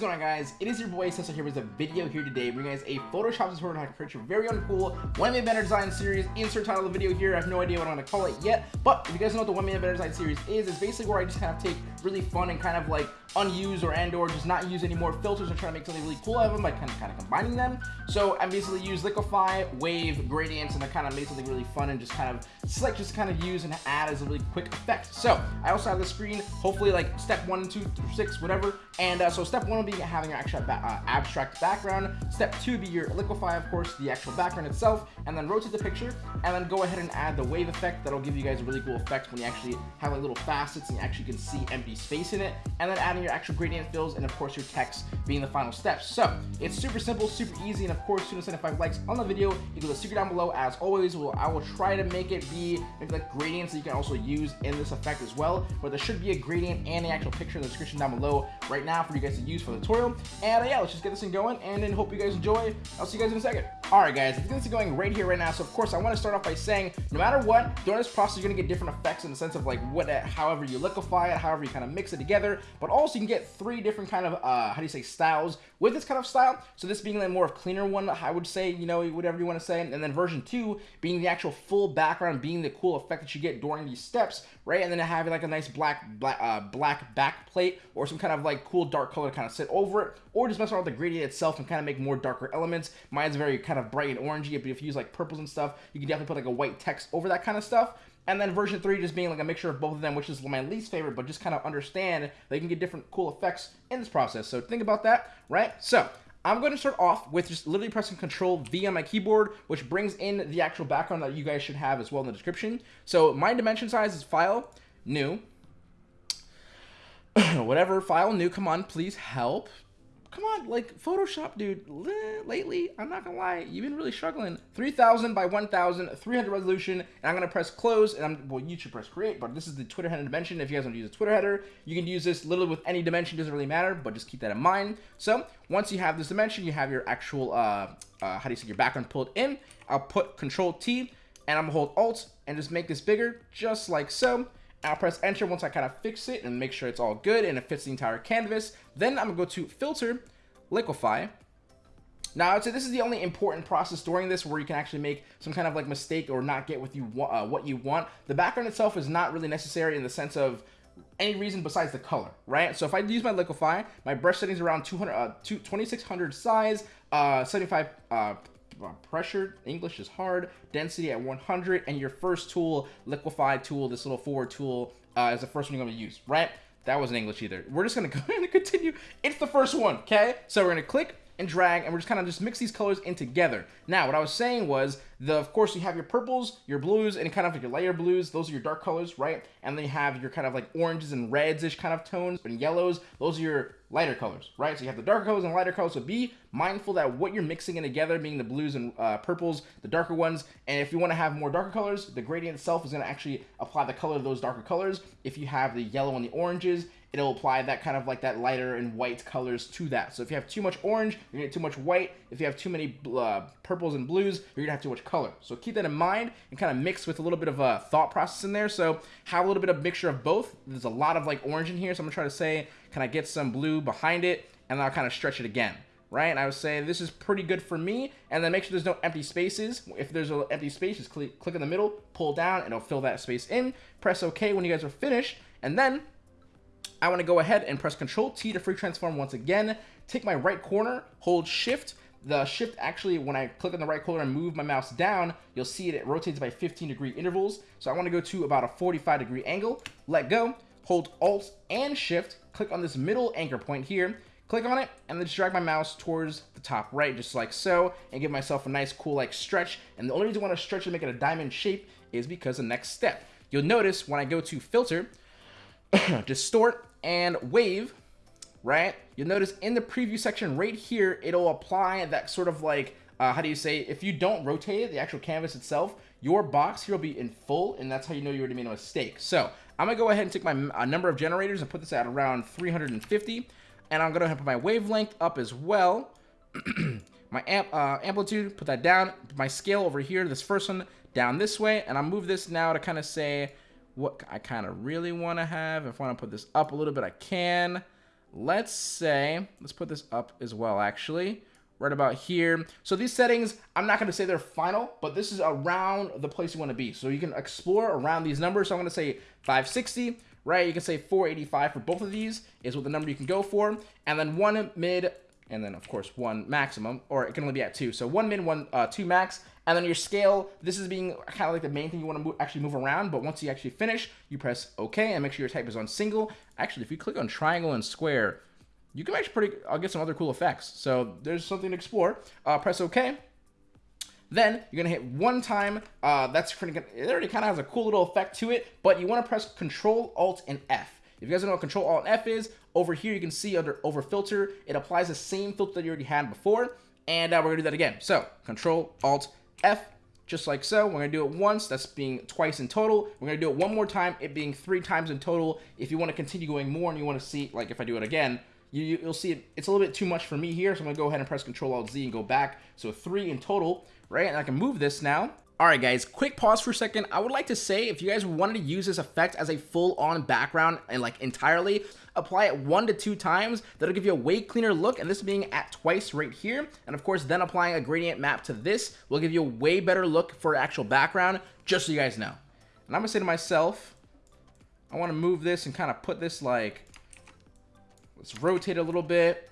is going on guys? It is your boy Cesar here with a video here today bringing guys a Photoshop tutorial on how to create your very own cool 1 minute banner design series. Insert title of the video here. I have no idea what I'm to call it yet, but if you guys know what the 1 minute banner design series is, it's basically where I just kind of take really fun and kind of like unused or and or just not use any more filters and try to make something really cool out of them by kind of kind of combining them. So I basically use Liquify, Wave, Gradients, and I kind of made something really fun and just kind of select just kind of use and add as a really quick effect. So I also have the screen, hopefully like step one, two, through six, whatever. And uh, so step one will be having your actual ba uh, abstract background. Step two be your Liquify, of course, the actual background itself, and then rotate the picture, and then go ahead and add the wave effect. That'll give you guys a really cool effect when you actually have like little facets and you actually can see empty space in it. And then adding your actual gradient fills, and of course your text being the final step. So it's super simple, super easy, and of course, soon as 75 likes on the video, you can go to the secret down below. As always, will I will try to make it be maybe like gradients that you can also use in this effect as well. But there should be a gradient and the actual picture in the description down below right now for you guys to use for the tutorial. And uh, yeah, let's just get this thing going, and then hope you guys enjoy. I'll see you guys in a second. All right, guys, this going right here, right now. So of course, I want to start off by saying, no matter what, during this process, you're gonna get different effects in the sense of like what, however you liquefy it, however you kind of mix it together. But also, you can get three different kind of uh, how do you say styles with this kind of style. So this being like more of cleaner one, I would say, you know, whatever you want to say. And then version two being the actual full background, being the cool effect that you get during these steps, right? And then having like a nice black black uh, black back plate or some kind of like cool dark color to kind of sit over it, or just mess around with the gradient itself and kind of make more darker elements. Mine's very kind of bright and orangey, but if you use like purples and stuff, you can definitely put like a white text over that kind of stuff. And then version 3 just being like a mixture of both of them, which is my least favorite, but just kind of understand you can get different cool effects in this process. So think about that, right? So I'm going to start off with just literally pressing Control V on my keyboard, which brings in the actual background that you guys should have as well in the description. So my dimension size is File, New, whatever, File, New, come on, please help come on, like Photoshop, dude. Lately, I'm not gonna lie, you've been really struggling. 3000 by 1000, 300 resolution, and I'm gonna press close, and I'm well, you should press create, but this is the Twitter header dimension. If you guys want to use a Twitter header, you can use this literally with any dimension, doesn't really matter, but just keep that in mind. So once you have this dimension, you have your actual, uh, uh, how do you say, your background pulled in. I'll put Control T, and I'm gonna hold Alt and just make this bigger, just like so. I'll press enter once I kind of fix it and make sure it's all good and it fits the entire canvas. Then I'm gonna go to filter, liquify. Now, this is the only important process during this where you can actually make some kind of like mistake or not get what you want. Uh, what you want. The background itself is not really necessary in the sense of any reason besides the color, right? So if I use my liquify, my brush settings around 200, uh, 2600 size, uh, 75 uh, uh, pressure, English is hard, density at 100, and your first tool, liquify tool, this little forward tool, uh, is the first one you're going to use, right? That wasn't English either. We're just going to go and continue. It's the first one, okay? So we're going to click and drag, and we're just kind of just mix these colors in together. Now, what I was saying was, the of course, you have your purples, your blues, and kind of like your layer blues. Those are your dark colors, right? And then you have your kind of like oranges and reds-ish kind of tones, and yellows. Those are your lighter colors, right? So you have the darker colors and lighter colors. So be mindful that what you're mixing in together, being the blues and uh, purples, the darker ones. And if you want to have more darker colors, the gradient itself is going to actually apply the color of those darker colors. If you have the yellow and the oranges, it'll apply that kind of like that lighter and white colors to that. So if you have too much orange, you're gonna get too much white. If you have too many uh, purples and blues, you're gonna have too much color. So keep that in mind and kind of mix with a little bit of a thought process in there. So have a little bit of mixture of both. There's a lot of like orange in here, so I'm gonna try to say, can I get some blue behind it? And I'll kind of stretch it again right? And I would say this is pretty good for me. And then make sure there's no empty spaces. If there's an empty space, just click, click in the middle, pull down, and it'll fill that space in. Press OK when you guys are finished. And then I want to go ahead and press Control T to free transform once again. Take my right corner, hold Shift. The Shift actually, when I click on the right corner and move my mouse down, you'll see it, it rotates by 15 degree intervals. So I want to go to about a 45 degree angle. Let go, hold Alt and Shift, click on this middle anchor point here, click on it, and then just drag my mouse towards the top right, just like so, and give myself a nice cool like stretch. And the only reason I want to stretch and make it a diamond shape is because the next step. You'll notice when I go to Filter, Distort, and wave, right? You'll notice in the preview section right here, it'll apply that sort of like, uh, how do you say, if you don't rotate the actual canvas itself, your box here will be in full, and that's how you know you already made a mistake. So I'm gonna go ahead and take my uh, number of generators and put this at around 350, and I'm gonna put my wavelength up as well. my amp, uh, amplitude, put that down. My scale over here, this first one, down this way, and I'll move this now to kind of say what I kind of really want to have. If I want to put this up a little bit, I can. let's say, let's put this up as well, actually, right about here. So these settings, I'm not going to say they're final, but this is around the place you want to be. So you can explore around these numbers. So I'm going to say 560, right? You can say 485 for both of these is what the number you can go for. And then one mid, and then of course one maximum, or it can only be at two. So one min, one, uh, two max. And then your scale, this is being kind of like the main thing you want to actually move around. But once you actually finish, you press OK and make sure your type is on single. Actually, if you click on triangle and square, you can actually pretty, I'll get some other cool effects. So there's something to explore. Uh, press OK. Then you're gonna hit one time. Uh, that's pretty good. It already kind of has a cool little effect to it, but you want to press Control Alt and F. If you guys don't know what Control Alt F is, over here you can see under Over Filter, it applies the same filter that you already had before, and uh, we're gonna do that again. So Control Alt F, just like so. We're gonna do it once, that's being twice in total. We're gonna do it one more time, it being three times in total. If you wanna continue going more and you wanna see, like if I do it again, you, will see it, it's a little bit too much for me here, so I'm gonna go ahead and press Control Alt Z and go back. So three in total, right? And I can move this now. Alright guys, quick pause for a second. I would like to say if you guys wanted to use this effect as a full-on background and like entirely, apply it one to two times. That'll give you a way cleaner look and this being at twice right here. And of course, then applying a gradient map to this will give you a way better look for actual background, just so you guys know. And I'm gonna say to myself, I wanna move this and kind of put this like, let's rotate a little bit.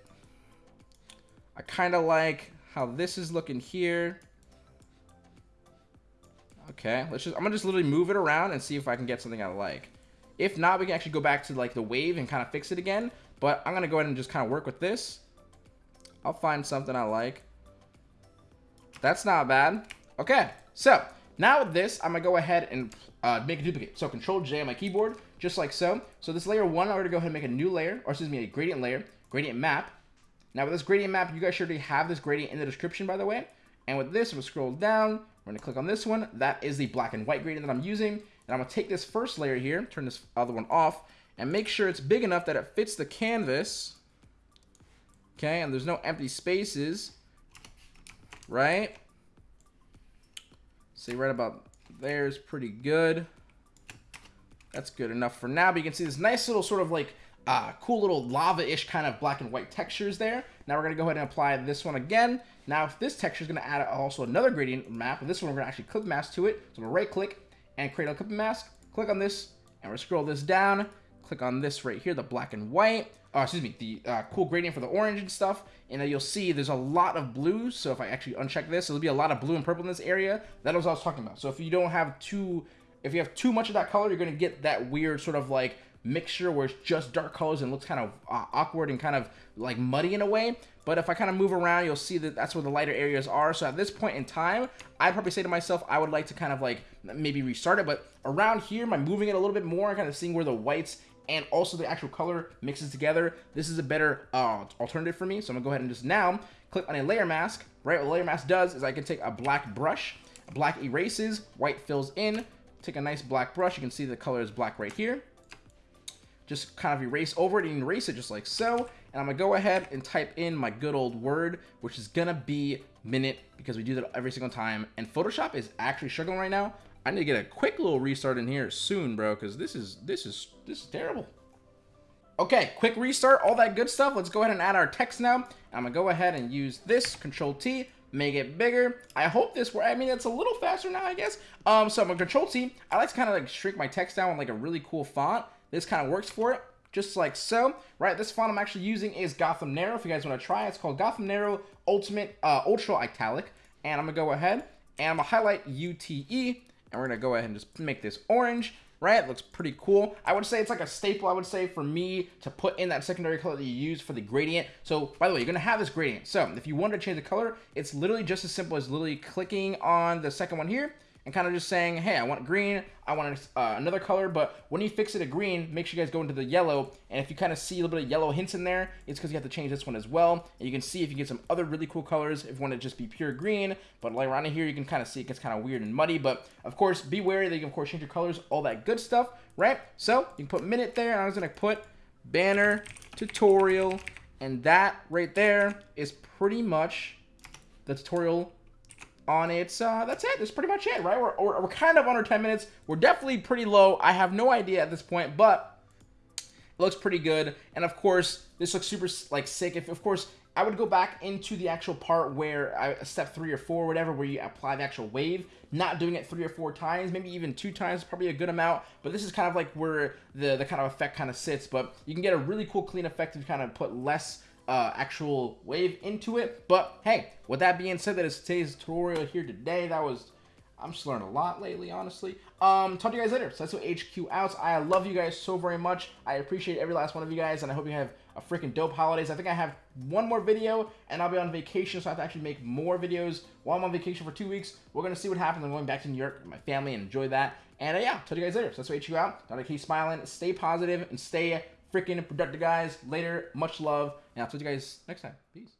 I kind of like how this is looking here. Okay, let's just, I'm gonna just literally move it around and see if I can get something I like. If not, we can actually go back to like the wave and kind of fix it again. But I'm gonna go ahead and just kind of work with this. I'll find something I like. That's not bad. Okay, so now with this, I'm gonna go ahead and uh, make a duplicate. So Control J on my keyboard, just like so. So this layer one, I'm gonna go ahead and make a new layer, or excuse me, a gradient layer, gradient map. Now with this gradient map, you guys should already have this gradient in the description, by the way. And with this, I'm gonna scroll down. We're gonna click on this one. That is the black and white gradient that I'm using. And I'm gonna take this first layer here, turn this other one off, and make sure it's big enough that it fits the canvas. Okay, and there's no empty spaces, right? See, right about there is pretty good. That's good enough for now, but you can see this nice little sort of like uh, cool little lava-ish kind of black and white textures there. Now we're going to go ahead and apply this one again. Now if this texture is going to add also another gradient map, and this one we're going to actually clip mask to it. So I'm going to right click and create a clip mask. Click on this and we'll scroll this down. Click on this right here, the black and white. Oh, excuse me, the uh, cool gradient for the orange and stuff. And then you'll see there's a lot of blue. So if I actually uncheck this, there'll be a lot of blue and purple in this area. That was what I was talking about. So if you don't have too, if you have too much of that color, you're going to get that weird sort of like mixture where it's just dark colors and looks kind of uh, awkward and kind of like muddy in a way. But if I kind of move around, you'll see that that's where the lighter areas are. So at this point in time, I'd probably say to myself, I would like to kind of like maybe restart it. But around here, by moving it a little bit more, and kind of seeing where the whites and also the actual color mixes together, this is a better uh, alternative for me. So I'm gonna go ahead and just now click on a layer mask. Right, what a layer mask does is I can take a black brush, black erases, white fills in, take a nice black brush. You can see the color is black right here just kind of erase over it and erase it just like so. And I'm gonna go ahead and type in my good old word, which is gonna be minute because we do that every single time. And Photoshop is actually struggling right now. I need to get a quick little restart in here soon, bro, because this is this is this is terrible. Okay, quick restart, all that good stuff. Let's go ahead and add our text now. I'm gonna go ahead and use this, Control T, make it bigger. I hope this works. I mean, it's a little faster now, I guess. Um, so I'm gonna Control T. I like to kind of like shrink my text down with like a really cool font. This kind of works for it, just like so. Right, this font I'm actually using is Gotham Narrow. If you guys want to try it, it's called Gotham Narrow Ultimate uh, Ultra Italic. And I'm going to go ahead and I'm going to highlight UTE. And we're going to go ahead and just make this orange right? It looks pretty cool. I would say it's like a staple, I would say, for me to put in that secondary color that you use for the gradient. So, by the way, you're going to have this gradient. So, if you want to change the color, it's literally just as simple as literally clicking on the second one here and kind of just saying, hey, I want green, I want uh, another color, but when you fix it to green, make sure you guys go into the yellow, and if you kind of see a little bit of yellow hints in there, it's because you have to change this one as well, and you can see if you get some other really cool colors, if you want to just be pure green, but like around here, you can kind of see it gets kind of weird and muddy, but of course, be wary that you can, of course, change your colors, all that good stuff, right? So, you can put minute there, and I was going to put banner, tutorial, and that right there is pretty much the tutorial on its, uh, that's it. That's pretty much it, right? We're, we're, we're kind of under 10 minutes. We're definitely pretty low. I have no idea at this point, but it looks pretty good. And of course, this looks super like sick. If of course I would go back into the actual part where I, step three or four, whatever, where you apply the actual wave, not doing it three or four times, maybe even two times, probably a good amount. But this is kind of like where the, the kind of effect kind of sits. But you can get a really cool clean effect if you kind of put less uh, actual wave into it. But hey, with that being said, that is today's tutorial here today. That was I'm just learning a lot lately, honestly. Um, talk to you guys later. So that's what HQ out. I love you guys so very much. I appreciate every last one of you guys, and I hope you have a freaking dope holidays. I think I have one more video, and I'll be on vacation, so I have to actually make more videos while I'm on vacation for two weeks. We're going to see what happens. I'm going back to New York with my family and enjoy that. And uh, yeah, talk to you guys later. So that's what HQ out. Gotta keep smiling, stay positive, and stay freaking productive, guys. Later, much love, and I'll see you guys next time. Peace.